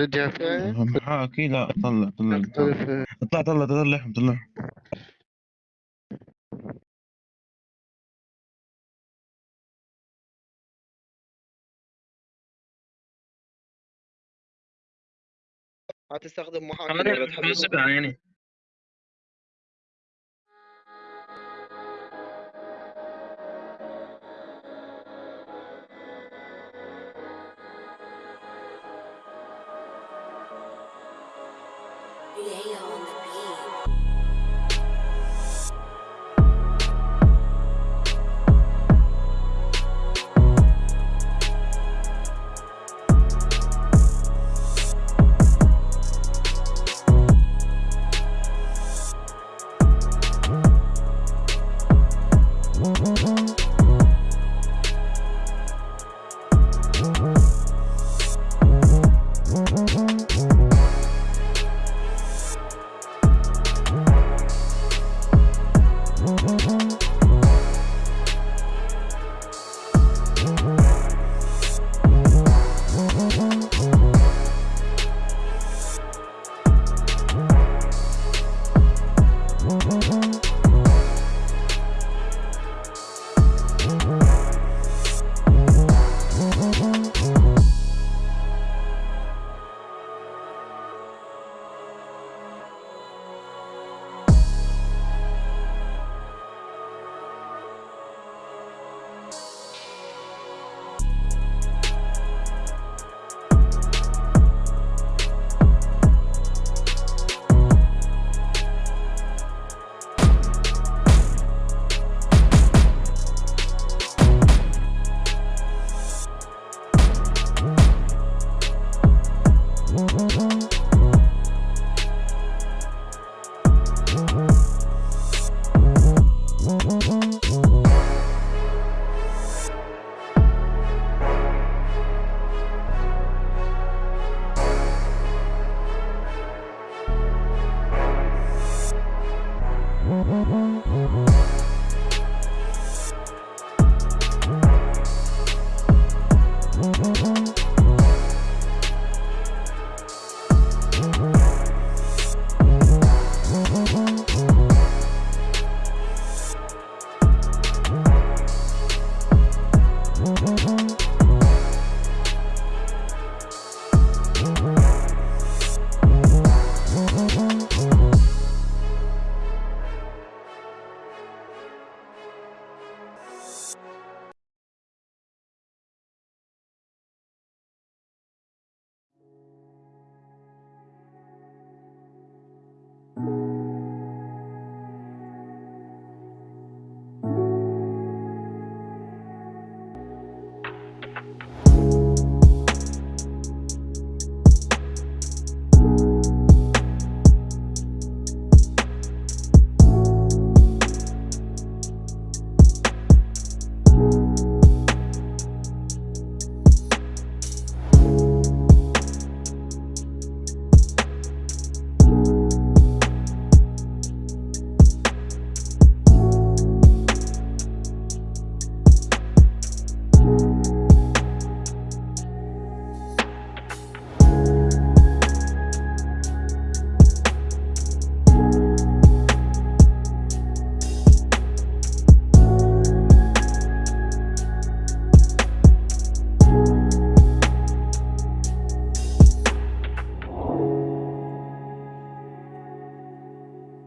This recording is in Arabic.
رجع فين؟ محاكي لا طلع طلع طلع طلع طلع طلع هتستخدم محاكي ولا تحدد حاسب Lay on the